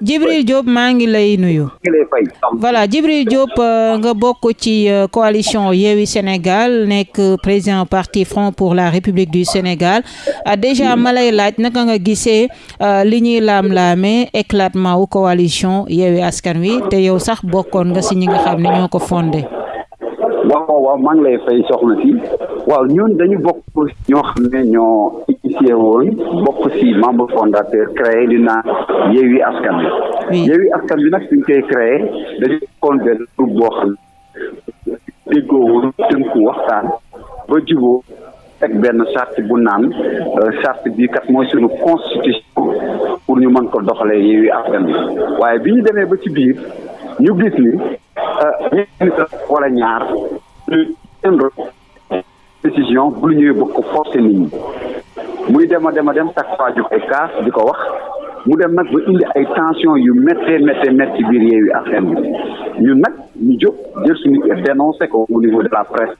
Djibril Diop maa ngi lay nuyu. voilà Djibril Diop euh, nga bokk ci euh, coalition Yewwi Sénégal nekk président parti Front pour la République du Sénégal ah, déjà ma lay laaj naka nga gisee euh, li ñuy laam-laamee éclatement wu coalition Yewwi Askan Wi te yow sax bokkoon nga si ñi nga xam ne ñoo ko fondé. waaw waaw maa ngi lay fay soxna si waaw ñun dañu bokk ñoo xam ne ñoo initié woon bokk si membre fondateur créé li naan Yewwi Askan Wi Yewwi Askan Wi nag suñ koy créé dañu bokkoon benn groupe boo xam ne déggoo woon tënku waxtaan ba juboo teg benn charte bu naan euh, charte bii kat mooy suñu constitution pour ñu mën ko doxalee Yewwi Askan Wi waaye bi ñu demee ba ci biir ñu gis ni euh, ñenn wala ñaar seen décision bu lu ñëwee bëgg ko forcer nit ñi muy dem a dem a dem chaque fois jox ay kaas di ko wax mu dem nag ba indi ay tension yu méttee méttee métti ci biir Yewwi Askan Wi ñun nag ñu jóg jël suñu dénoncé ko au niveau de la presse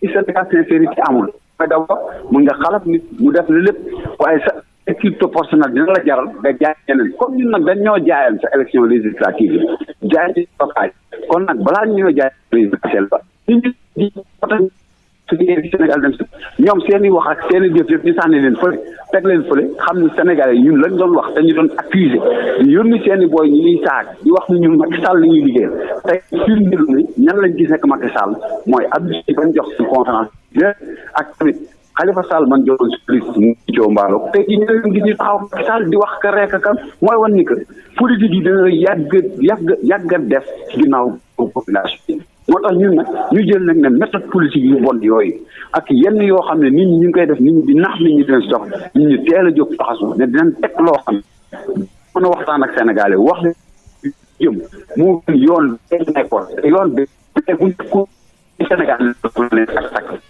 si syndicat sincérité amul mais d'abord mun nga xalaat nit mu def la lépp waaye sa équipe proportionnelle dina la jaral nga jaay ñeneen comme ñun nag dañ ñoo jaayoon sa élection législative yi jaay ci local kon nag balaa ñu ñoo jaay présidentielle ba ñu ñu suñu Sénégal dem si ñoom seen i wax ak seen i jëf yëpp ñu sànni leen fële teg leen fële xam ni Sénégalais yi ñun lañ doon wax dañu doon accusé di yónni seen i booy ñu ñuy saag di wax ni ñun Macky Sall la ñuy liggéeyal tey firndeel ni ñan lañ gis nekk Macky Sall mooy Abdou Sy bañ jox suñu conférence ak tamit Khalifa Sall man joxoon si police mu joo mbaalo tey jii ñoo leen gis ñu taxaw Macky Sall di wax ka rek kan mooy wan ni que politique yi dana yàgg yàgg yàgg def ginnaaw population moo tax ñun nag ñu jël nag ne méthode politique yu bon yooyu ak yenn yoo xam ne nit ñi ñu ngi koy def nit ñi di nax nit ñi dina si dox nit ñi teel a jóg taxasu ne dinañ teg loo xam ne mën a waxtaan ak Sénégalais wax ne jëm moo gën yoon bi nekkoon yoon bi bu ñu ko Sénégal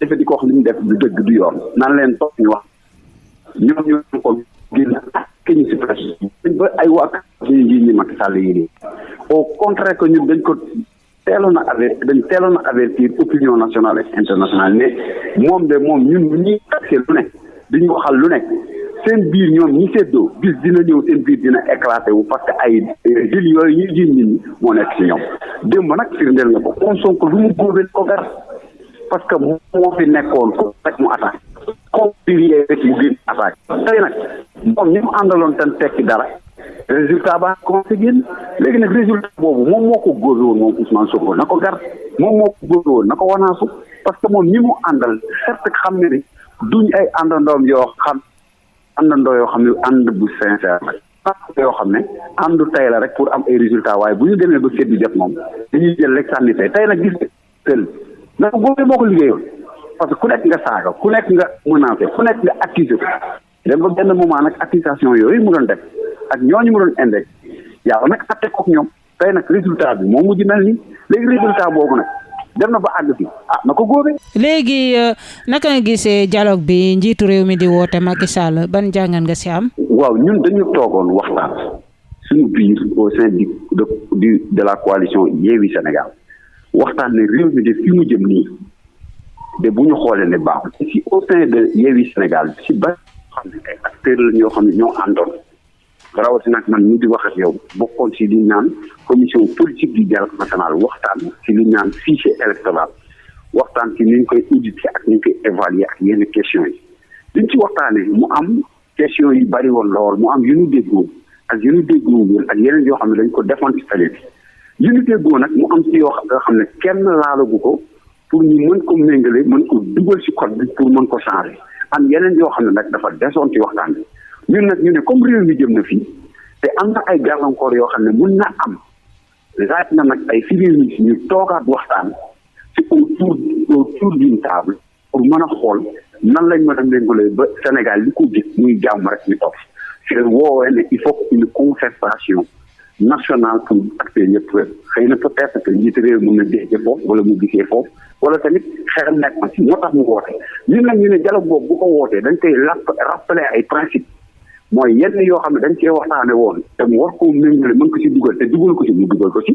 defe di ko wax li ñu def du dëgg du yoon naan leen toog ñu wax ñoom ñu ko génn ak ñu si presse ba ay waa suñu njiit ñi Macky Sall yi nii au contraire que ñun dañ ko teeloon a aver dañ teeloon a avertir opinion nationale et internationale ne moom de moom ñun ñi taxé lu ne duñu waxal lu nekk seen biir ñoom ñi séddoo bis dina ñëw seen biir dina éclaté wu parce que ay jël yooyu ñuy jiñ nit ñi moo nekk ci ñoom démb nag firndeel na ko kon Sonko lu mu góobee ko gar parce que moo fi nekkoon ko rek mu attaque comme pilier rek mu génn attaque tey nag moom ñi mu àndaloon tan tekki dara résultat ba commencé génn léegi nag résultat boobu moom moo ko góobe woon moom Ousmane Sonko na ko gar moom moo ko góobe woon na ko wanaasu parce que moom ñi mu àndal certes xam ne ni duñ ay àndandoom yoo xam àndandoo yoo xam ne ànd bu sincère la yoo xam ne àndu tey la rek pour am ay résultat waaye bu ñu demee ba séddu jot moom dañuy jël rek sànni tey tey nag gis tël mais góor yi moo ko liggéeyoon parce que ku nekk nga saaga ku nekk nga menacé ku nekk nga accusé ko dem ba benn moment nag accusation yooyu mu doon def ak ñooñu mu doon index yàlla nag atte kook ñoom tey nag résultat bi moo mujj mel ni léegi résultat boobu nag dem na ba àgg fi ah na ko góobee. léegi euh, naka nga gisee dialogue bi njiitu réew mi di woote Macky Sall ban jàngat nga si am. waaw ñun dañu toogoon waxtaan suñu biir au sein du de du de la coalition Yewwi Sénégal waxtaan ne réew mi de fi mu jëm nii de bu ñu xoolee ne baaxul te si au sein de Yewwi Sénégal si ba xam ne ay acteurs la ñoo xam ne ñoo àndoon rawatina ak man ñu di wax ak yow bokkoon si li ñu naan commission politique du dialogue national waxtaan si li ñu naan fichier électoral waxtaan si ni ñu koy auditer ak ni ñu koy évaluer ak yenn questions yi liñ ci waxtaanee mu am question yi bari woon lool mu am yu ñu déggoo ak yu ñu déggoo woon ak yeneen yoo xam ne dañ ko defoon ci télé bi yu ñu déggoo nag mu am ci yoo xam ne kenn laalagu ko pour ñu mën ko méngale mën ko dugal ci code bi pour mën ko changer am yeneen yoo xam ne nag dafa desoon ci waxtaan bi ñun nag ñu ne comme réew mi jëm na fii te am na ay gàllankoor yoo xam ne mun na am laaj na nag ay civil ñu toogaat waxtaan ci autour autour d'une table pour mën a xool nan lañ mën a méngalee ba Sénégal li ko gis muy jàmm rek ñu toog ci la woowee ne il faut une concertation nationale pour acteurs yëpp xëy na peut-être que njiit réew mën na déggee foofu wala mu gisee foofu wala tamit xelam nekk na ci moo tax mu woote ñun nag ñu ne dialogue boobu bu ko wootee dañ koy rappeler ay principe mooy yenn yoo xam ne dañ cee waxtaane woon te mu war koo méngale mën ko ci dugal te dugal ko ci mu dugal ko ci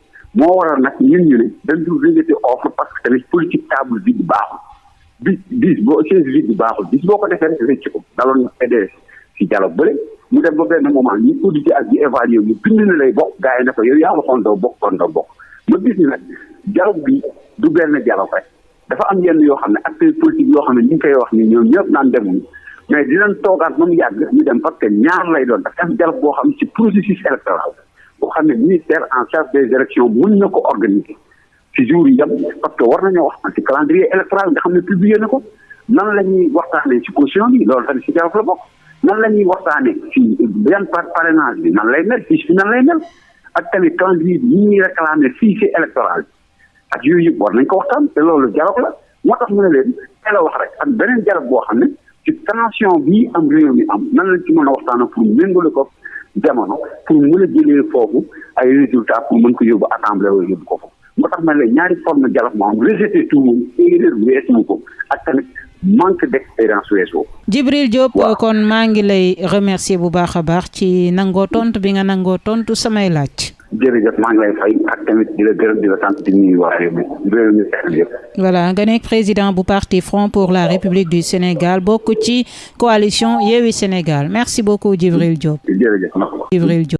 moo waral nag ñun ñu ne dañ dul rejeté offre parce que tamit politique table vide baaxul bi dix boo chaise vide baaxul dix boo ko defee rek rëcc ko daloon na PDS ci dialogue bële mu dem ba benn moment ñu audité ak ñu évalué mu bind na lay bokk gars yi ne ko yow yaa waxoon doo bokk kon doo bokk ma gis ni nag dialogue bi du benn dialogue rek dafa am yenn yoo xam ne acteurs politiques yoo xam ne ñu ngi koy wax ni ñoom ñëpp naan demuñu mais dinañ toogaat ba mu yàgg ñu dem parce que ñaar lay doon dafa am dialogue boo xam ci processus électoral boo xam ne ministère en charge des élections mën na ko organiser ci jour yi yem parce que war nañoo waxtaan ci calendrier électoral nga xam ne publié na ko nan la ñuy waxtaanee ci caution bi loolu tamit ci dialogue la bokk nan la ñuy waxtaanee ci yan par parrainage bi nan lay mel fiche bi nan lay mel ak tamit calendrier bi ñuy réclamer fichier électoral ak yooyu yëpp war nañ ko waxtaan te loolu dialogue la moo tax mu ne leen teel a wax rek ak beneen dialogue boo xam ne ci tension bii am réew mi am nan lañ ci mën a waxtaan pour méngale ko jamono pour mën a jëlee foofu ay résultats pour mën ko yóbbu assemblée wala yóbbu ko foofu moo tax ma ne leen ñaari forme dialogue moo am rejeté tout moom erreur weesu ko ak tamit manque d'expérience weesoo. Djibril Diop kon maa ngi lay remercier bu baax a baax ci nangoo tontu bi nga nangoo tontu samay laaj. jërëjëf maa ngi lay fay ak tamit di la gërëm di la sant di nuyu waa réew mi réew mi yëpp. voilà nga nekk président bu parti Front pour la République du Sénégal bokk ci coalition Yewwi Sénégal merci beaucoup Djibril Diop. jërëjëf Djibril Diop.